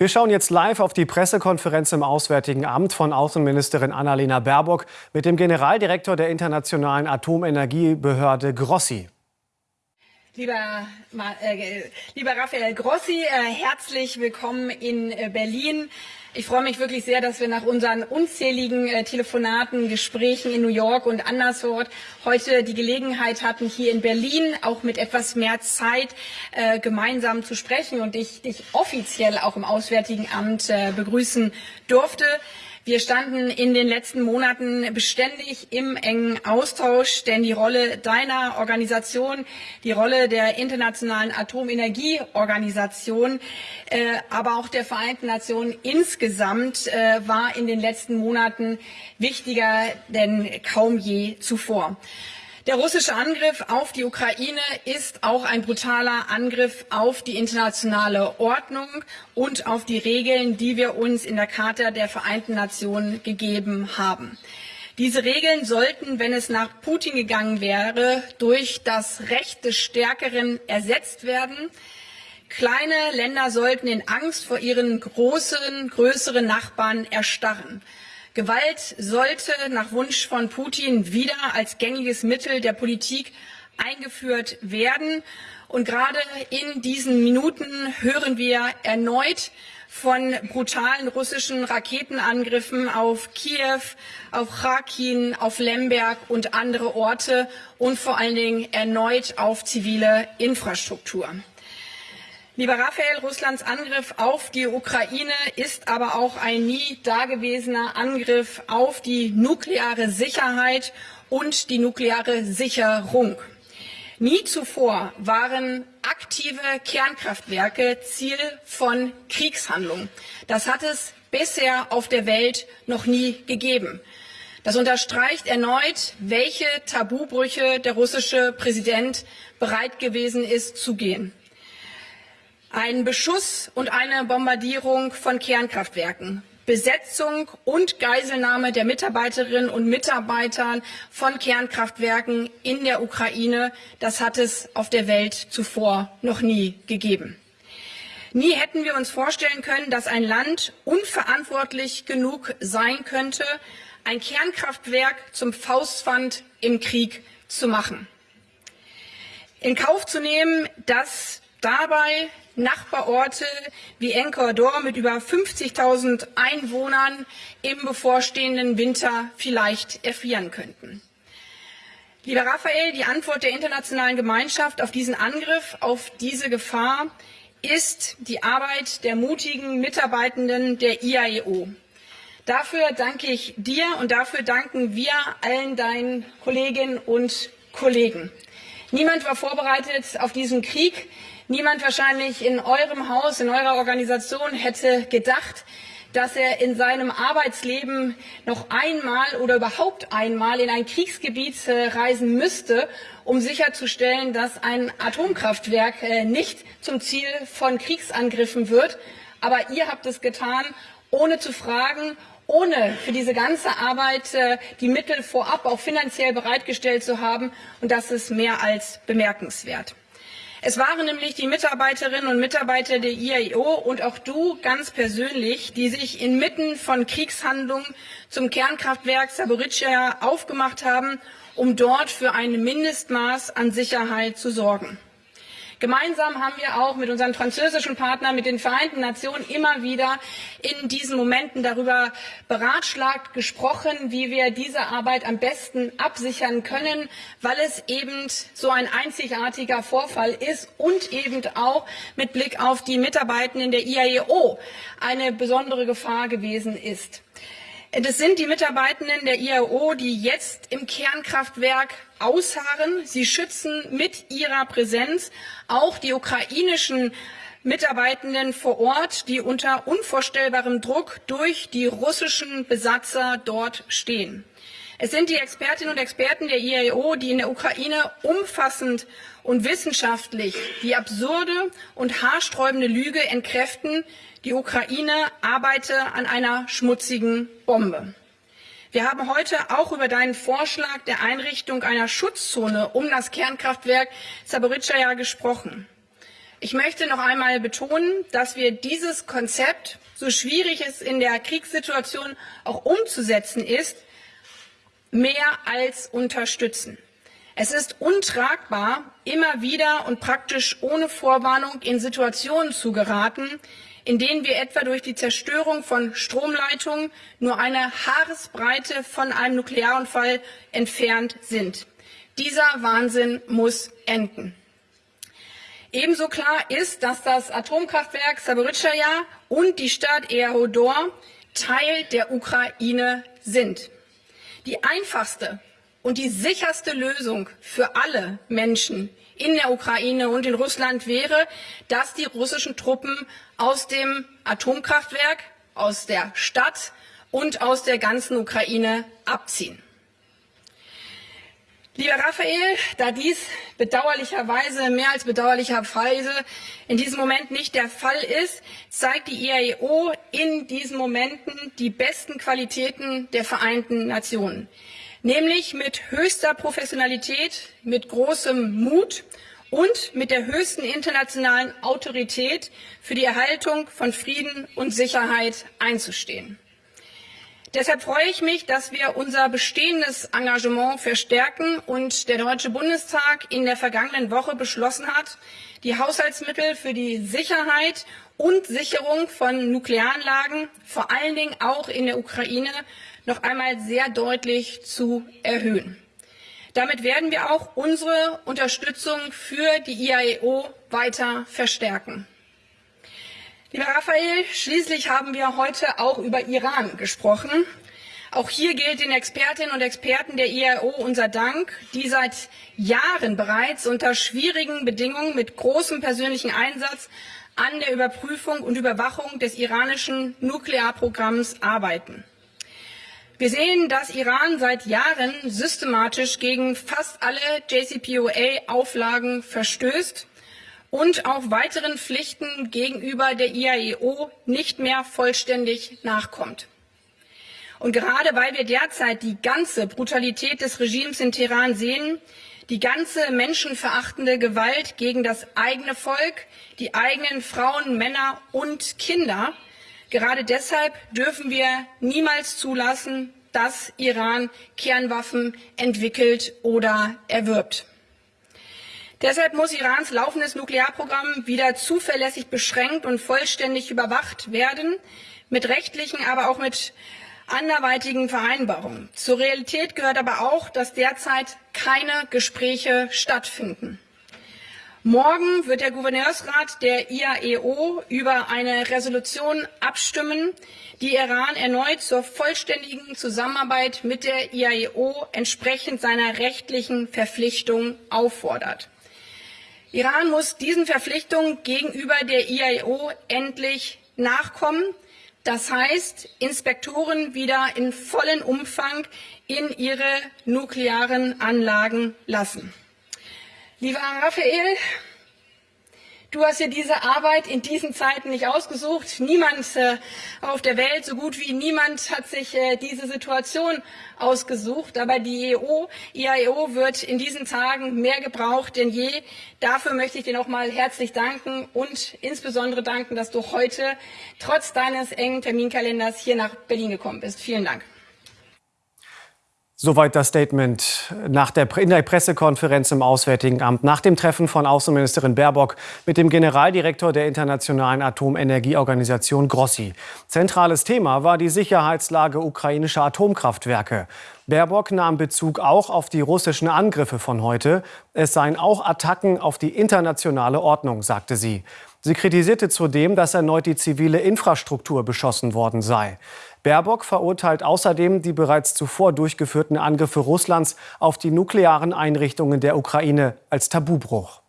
Wir schauen jetzt live auf die Pressekonferenz im Auswärtigen Amt von Außenministerin Annalena Baerbock mit dem Generaldirektor der Internationalen Atomenergiebehörde Grossi. Lieber, äh, lieber Raphael Grossi, äh, herzlich willkommen in äh, Berlin. Ich freue mich wirklich sehr, dass wir nach unseren unzähligen äh, Telefonaten, Gesprächen in New York und anderswo heute die Gelegenheit hatten, hier in Berlin auch mit etwas mehr Zeit äh, gemeinsam zu sprechen und ich dich offiziell auch im Auswärtigen Amt äh, begrüßen durfte. Wir standen in den letzten Monaten beständig im engen Austausch, denn die Rolle deiner Organisation, die Rolle der Internationalen Atomenergieorganisation, äh, aber auch der Vereinten Nationen insgesamt äh, war in den letzten Monaten wichtiger denn kaum je zuvor. Der russische Angriff auf die Ukraine ist auch ein brutaler Angriff auf die internationale Ordnung und auf die Regeln, die wir uns in der Charta der Vereinten Nationen gegeben haben. Diese Regeln sollten, wenn es nach Putin gegangen wäre, durch das Recht des Stärkeren ersetzt werden. Kleine Länder sollten in Angst vor ihren großen, größeren Nachbarn erstarren. Gewalt sollte nach Wunsch von Putin wieder als gängiges Mittel der Politik eingeführt werden. Und gerade in diesen Minuten hören wir erneut von brutalen russischen Raketenangriffen auf Kiew, auf Kharkin, auf Lemberg und andere Orte und vor allen Dingen erneut auf zivile Infrastruktur. Lieber Raphael, Russlands Angriff auf die Ukraine ist aber auch ein nie dagewesener Angriff auf die nukleare Sicherheit und die nukleare Sicherung. Nie zuvor waren aktive Kernkraftwerke Ziel von Kriegshandlungen. Das hat es bisher auf der Welt noch nie gegeben. Das unterstreicht erneut, welche Tabubrüche der russische Präsident bereit gewesen ist zu gehen. Ein Beschuss und eine Bombardierung von Kernkraftwerken, Besetzung und Geiselnahme der Mitarbeiterinnen und Mitarbeiter von Kernkraftwerken in der Ukraine, das hat es auf der Welt zuvor noch nie gegeben. Nie hätten wir uns vorstellen können, dass ein Land unverantwortlich genug sein könnte, ein Kernkraftwerk zum Faustpfand im Krieg zu machen. In Kauf zu nehmen, dass dabei Nachbarorte wie Ecuador mit über 50.000 Einwohnern im bevorstehenden Winter vielleicht erfrieren könnten. Lieber Raphael, die Antwort der internationalen Gemeinschaft auf diesen Angriff, auf diese Gefahr ist die Arbeit der mutigen Mitarbeitenden der IAEO. Dafür danke ich dir und dafür danken wir allen deinen Kolleginnen und Kollegen. Niemand war vorbereitet auf diesen Krieg. Niemand wahrscheinlich in eurem Haus, in eurer Organisation hätte gedacht, dass er in seinem Arbeitsleben noch einmal oder überhaupt einmal in ein Kriegsgebiet äh, reisen müsste, um sicherzustellen, dass ein Atomkraftwerk äh, nicht zum Ziel von Kriegsangriffen wird. Aber ihr habt es getan, ohne zu fragen, ohne für diese ganze Arbeit äh, die Mittel vorab auch finanziell bereitgestellt zu haben. Und das ist mehr als bemerkenswert. Es waren nämlich die Mitarbeiterinnen und Mitarbeiter der IAEO und auch du ganz persönlich, die sich inmitten von Kriegshandlungen zum Kernkraftwerk Saporischschja aufgemacht haben, um dort für ein Mindestmaß an Sicherheit zu sorgen. Gemeinsam haben wir auch mit unseren französischen Partnern, mit den Vereinten Nationen immer wieder in diesen Momenten darüber beratschlagt, gesprochen, wie wir diese Arbeit am besten absichern können, weil es eben so ein einzigartiger Vorfall ist und eben auch mit Blick auf die Mitarbeitenden der IAEO eine besondere Gefahr gewesen ist. Das sind die Mitarbeitenden der IAO, die jetzt im Kernkraftwerk ausharren. Sie schützen mit ihrer Präsenz auch die ukrainischen Mitarbeitenden vor Ort, die unter unvorstellbarem Druck durch die russischen Besatzer dort stehen. Es sind die Expertinnen und Experten der IAO, die in der Ukraine umfassend und wissenschaftlich die absurde und haarsträubende Lüge entkräften, die Ukraine arbeite an einer schmutzigen Bombe. Wir haben heute auch über deinen Vorschlag der Einrichtung einer Schutzzone um das Kernkraftwerk Zaporizhzhia gesprochen. Ich möchte noch einmal betonen, dass wir dieses Konzept, so schwierig es in der Kriegssituation auch umzusetzen ist, mehr als unterstützen. Es ist untragbar, immer wieder und praktisch ohne Vorwarnung in Situationen zu geraten, in denen wir etwa durch die Zerstörung von Stromleitungen nur eine Haaresbreite von einem Nuklearunfall entfernt sind. Dieser Wahnsinn muss enden. Ebenso klar ist, dass das Atomkraftwerk Saporizhzhia und die Stadt Ehodor Teil der Ukraine sind. Die einfachste und die sicherste Lösung für alle Menschen in der Ukraine und in Russland wäre, dass die russischen Truppen aus dem Atomkraftwerk, aus der Stadt und aus der ganzen Ukraine abziehen. Lieber Raphael, da dies bedauerlicherweise, mehr als bedauerlicherweise in diesem Moment nicht der Fall ist, zeigt die IAEO in diesen Momenten die besten Qualitäten der Vereinten Nationen. Nämlich mit höchster Professionalität, mit großem Mut und mit der höchsten internationalen Autorität für die Erhaltung von Frieden und Sicherheit einzustehen. Deshalb freue ich mich, dass wir unser bestehendes Engagement verstärken und der Deutsche Bundestag in der vergangenen Woche beschlossen hat, die Haushaltsmittel für die Sicherheit und Sicherung von Nuklearanlagen, vor allen Dingen auch in der Ukraine, noch einmal sehr deutlich zu erhöhen. Damit werden wir auch unsere Unterstützung für die IAEO weiter verstärken. Lieber Raphael, schließlich haben wir heute auch über Iran gesprochen. Auch hier gilt den Expertinnen und Experten der IAO unser Dank, die seit Jahren bereits unter schwierigen Bedingungen mit großem persönlichen Einsatz an der Überprüfung und Überwachung des iranischen Nuklearprogramms arbeiten. Wir sehen, dass Iran seit Jahren systematisch gegen fast alle JCPOA-Auflagen verstößt und auch weiteren Pflichten gegenüber der IAEO nicht mehr vollständig nachkommt. Und gerade weil wir derzeit die ganze Brutalität des Regimes in Teheran sehen, die ganze menschenverachtende Gewalt gegen das eigene Volk, die eigenen Frauen, Männer und Kinder, gerade deshalb dürfen wir niemals zulassen, dass Iran Kernwaffen entwickelt oder erwirbt. Deshalb muss Irans laufendes Nuklearprogramm wieder zuverlässig beschränkt und vollständig überwacht werden, mit rechtlichen, aber auch mit anderweitigen Vereinbarungen. Zur Realität gehört aber auch, dass derzeit keine Gespräche stattfinden. Morgen wird der Gouverneursrat der IAEO über eine Resolution abstimmen, die Iran erneut zur vollständigen Zusammenarbeit mit der IAEO entsprechend seiner rechtlichen Verpflichtung auffordert. Iran muss diesen Verpflichtungen gegenüber der IAEO endlich nachkommen. Das heißt, Inspektoren wieder in vollem Umfang in ihre nuklearen Anlagen lassen. Lieber Raphael, Du hast dir diese Arbeit in diesen Zeiten nicht ausgesucht. Niemand äh, auf der Welt, so gut wie niemand, hat sich äh, diese Situation ausgesucht. Aber die EU, IAEO wird in diesen Tagen mehr gebraucht denn je. Dafür möchte ich dir nochmal herzlich danken und insbesondere danken, dass du heute trotz deines engen Terminkalenders hier nach Berlin gekommen bist. Vielen Dank. Soweit das Statement nach der, in der Pressekonferenz im Auswärtigen Amt nach dem Treffen von Außenministerin Baerbock mit dem Generaldirektor der Internationalen Atomenergieorganisation Grossi. Zentrales Thema war die Sicherheitslage ukrainischer Atomkraftwerke. Baerbock nahm Bezug auch auf die russischen Angriffe von heute. Es seien auch Attacken auf die internationale Ordnung, sagte sie. Sie kritisierte zudem, dass erneut die zivile Infrastruktur beschossen worden sei. Baerbock verurteilt außerdem die bereits zuvor durchgeführten Angriffe Russlands auf die nuklearen Einrichtungen der Ukraine als Tabubruch.